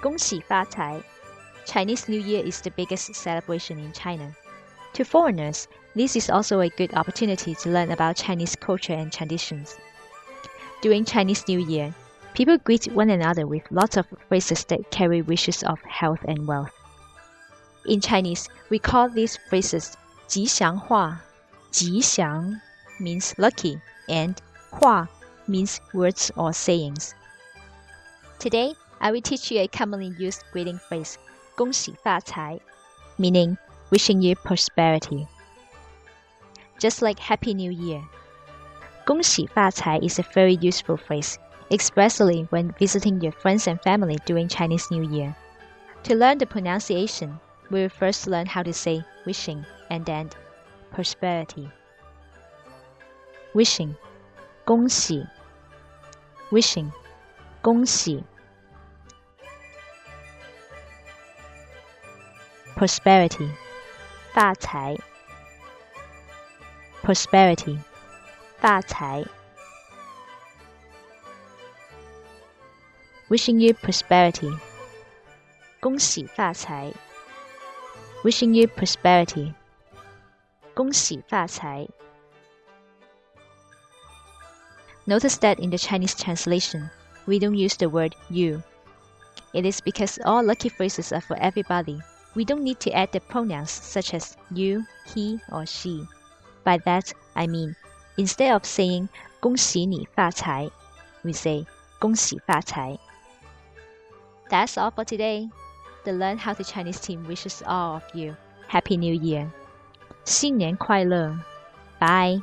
恭喜发财. Chinese New Year is the biggest celebration in China. To foreigners, this is also a good opportunity to learn about Chinese culture and traditions. During Chinese New Year, people greet one another with lots of phrases that carry wishes of health and wealth. In Chinese, we call these phrases 吉祥话.吉祥 means lucky and 话 means words or sayings. Today, I will teach you a commonly used greeting phrase, 恭喜发财, meaning wishing you prosperity. Just like Happy New Year. 恭喜发财 is a very useful phrase, especially when visiting your friends and family during Chinese New Year. To learn the pronunciation, we will first learn how to say wishing and then prosperity. Wishing, 恭喜 wishing, 恭喜 prosperity, 发财 prosperity, 发财 wishing you prosperity, 恭喜发财 wishing you prosperity, 恭喜发财 Notice that in the Chinese translation, we don't use the word you. It is because all lucky phrases are for everybody. We don't need to add the pronouns such as you, he, or she. By that, I mean, instead of saying 恭喜你发财, we say 恭喜发财. That's all for today. The Learn How to Chinese team wishes all of you Happy New Year. 新年快乐. Bye.